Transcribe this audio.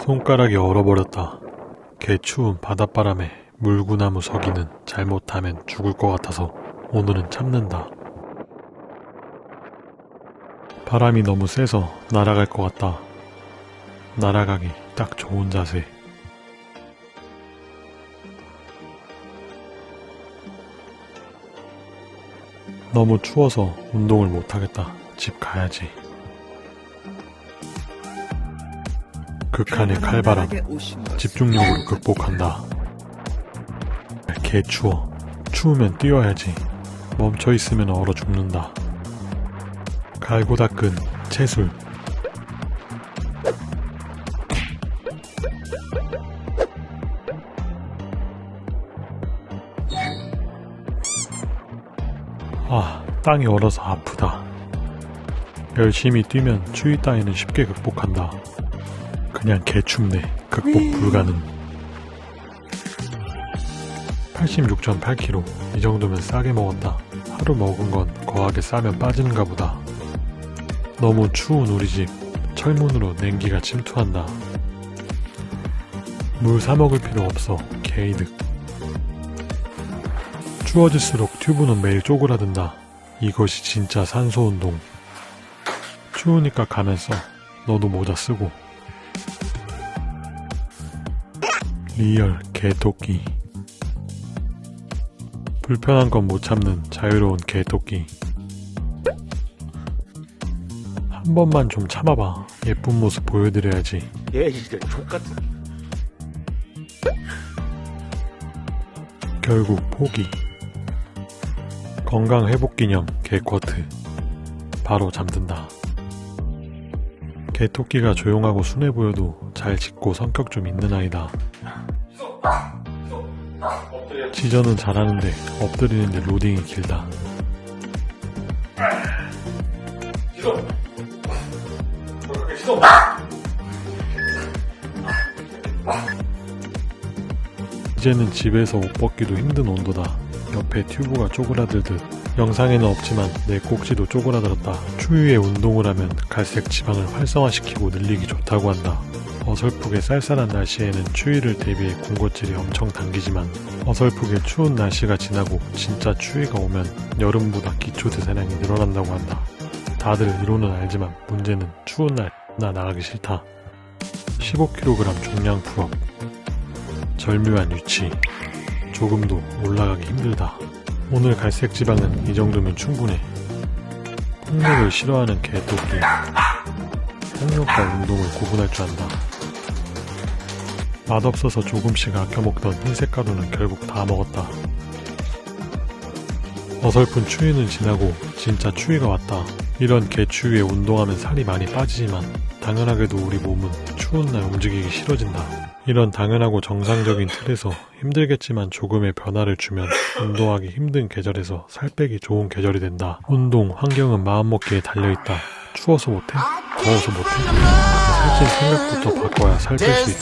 손가락이 얼어버렸다. 개추운 바닷바람에 물구나무 서기는 잘못하면 죽을 것 같아서 오늘은 참는다. 바람이 너무 세서 날아갈 것 같다. 날아가기 딱 좋은 자세. 너무 추워서 운동을 못하겠다. 집 가야지. 극한의 칼바람. 집중력으로 극복한다. 개 추워. 추우면 뛰어야지. 멈춰 있으면 얼어 죽는다. 갈고 닦은 채술. 아, 땅이 얼어서 아프다. 열심히 뛰면 추위 따위는 쉽게 극복한다. 그냥 개춥네. 극복 불가능. 86.8kg. 이 정도면 싸게 먹었다. 하루 먹은 건 거하게 싸면 빠지는가 보다. 너무 추운 우리 집. 철문으로 냉기가 침투한다. 물 사먹을 필요 없어. 개이득. 추워질수록 튜브는 매일 쪼그라든다. 이것이 진짜 산소운동. 추우니까 가면 써. 너도 모자 쓰고. real 개토끼. 불편한 건 못 참는 자유로운 개토끼. 한 번만 좀 참아봐. 예쁜 모습 보여드려야지. 얘 진짜 족같은 결국 포기. 건강 회복 기념 개쿼트. 바로 잠든다. 개토끼가 조용하고 순해 보여도 잘 짖고 성격 좀 있는 아이다. 지저는 잘하는데 엎드리는데 로딩이 길다. 이제는 집에서 옷 벗기도 힘든 온도다. 옆에 튜브가 쪼그라들듯 영상에는 없지만 내 꼭지도 쪼그라들었다. 추위에 운동을 하면 갈색 지방을 활성화시키고 늘리기 좋다고 한다. 어설프게 쌀쌀한 날씨에는 추위를 대비해 군것질이 엄청 당기지만 어설프게 추운 날씨가 지나고 진짜 추위가 오면 여름보다 기초 대사량이 늘어난다고 한다. 다들 이론은 알지만 문제는 추운 날 나 나가기 싫다. 15kg 중량 pull-up 절묘한 위치 조금도 올라가기 힘들다. 오늘 갈색 지방은 이 정도면 충분해. 폭력을 싫어하는 개토끼. 폭력과 운동을 구분할 줄 안다. 맛없어서 조금씩 아껴 먹던 흰색 가루는 결국 다 먹었다. 어설픈 추위는 지나고 진짜 추위가 왔다. 이런 개추위에 운동하면 살이 많이 빠지지만 당연하게도 우리 몸은 추운 날 움직이기 싫어진다. 이런 당연하고 정상적인 틀에서 힘들겠지만 조금의 변화를 주면 운동하기 힘든 계절에서 살 빼기 좋은 계절이 된다. 운동, 환경은 마음먹기에 달려있다. 추워서 못해? 더워서 못해? 살찐 생각부터 바꿔야 살뺄 수 있다.